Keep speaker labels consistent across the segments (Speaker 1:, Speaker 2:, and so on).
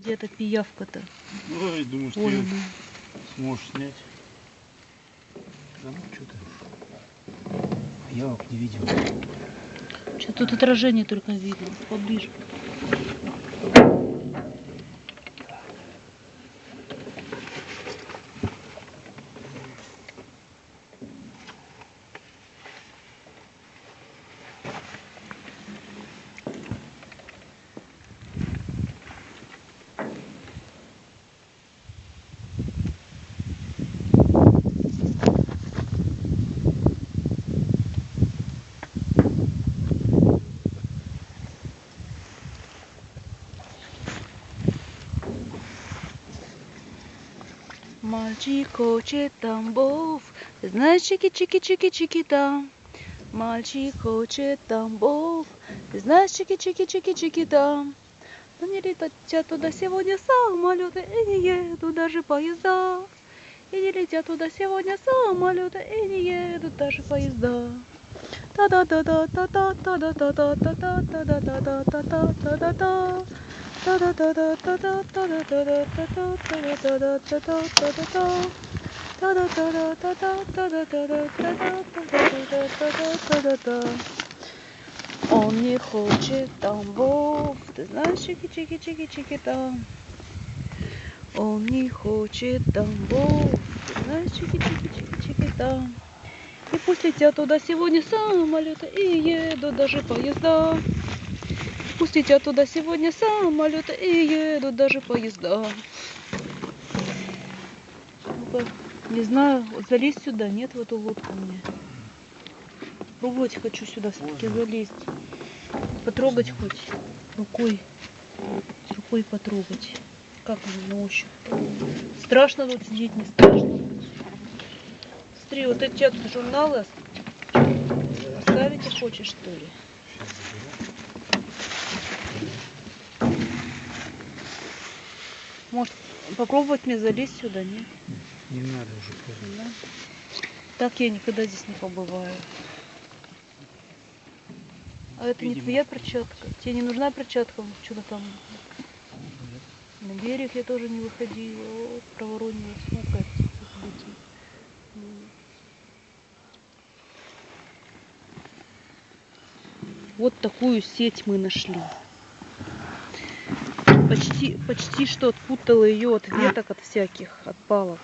Speaker 1: Где эта пиявка-то?
Speaker 2: Ой, думаю, что ты
Speaker 1: она.
Speaker 2: сможешь снять. Да ну что ты. Пиявок не видел.
Speaker 1: Что тут отражение только видно. Поближе. Мальчик хочет Тамбов, знаешь, чики-чики-чики-чики там. Мальчик хочет Тамбов, знаешь, чики-чики-чики-чики там. Но не летят туда сегодня самолеты и не едут даже поезда. И не летят туда сегодня самолеты и не едут даже поезда. та Он не хочет Тамбов, ты знаешь, чики-чики-чики-чики-там. Он не хочет Тамбов, ты знаешь, чики-чики-чики-чики-там. И пусть летят туда сегодня самолеты и едут даже поезда. Пусть летят туда сегодня самолеты и едут даже поезда. Ну-ка, Не знаю, вот залезть сюда, нет в эту лодку мне. Пробовать хочу сюда все-таки залезть. Потрогать хоть рукой. Рукой потрогать. Как оно на ощупь. Страшно тут сидеть, не страшно. Смотри, вот эти журналы оставить хочешь, что ли? Может, попробовать мне залезть сюда, нет?
Speaker 2: Не надо уже поздно.
Speaker 1: Да? Так я никогда здесь не побываю. А это не
Speaker 2: Видимо.
Speaker 1: твоя перчатка? Тебе не нужна перчатка? Что-то там на берег я тоже не выходила. Вот, проворонила. М. Вот такую сеть мы нашли. Почти, почти что отпутала ее от веток, от всяких, от палок.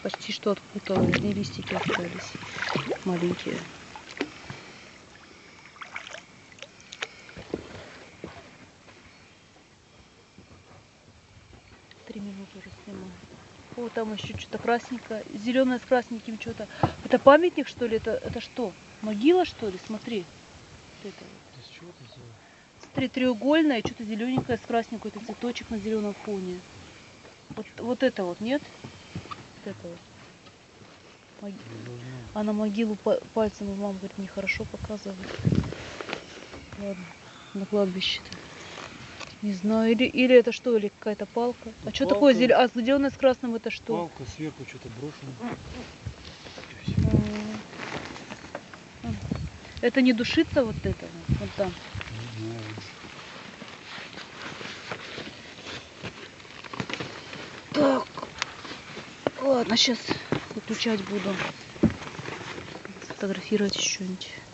Speaker 1: Почти что отпутала, одни листики остались маленькие. Три минуты уже снимаю. О, там еще что-то красненькое, зеленое с красненьким что-то. Это памятник, что ли? Это, это что? Могила, что ли? Смотри. Вот это.
Speaker 2: с чего ты сделал?
Speaker 1: Смотри, треугольное, что-то зелененькое с красненькой, это цветочек на зеленом фоне. Вот, вот это вот, нет? Вот это вот.
Speaker 2: Должна.
Speaker 1: А на могилу па- пальцем мама говорит, нехорошо показывать. Ладно, на кладбище-то. Не знаю, или, или это что, или какая-то палка. А
Speaker 2: Ну,
Speaker 1: что такое зеленое? А зеленое с красным это что?
Speaker 2: Палка сверху что-то брошено.
Speaker 1: А. А. Это не душится вот это? Вот там.
Speaker 2: Не знаю.
Speaker 1: Так. Ладно, сейчас выключать буду. Фотографировать еще что-нибудь.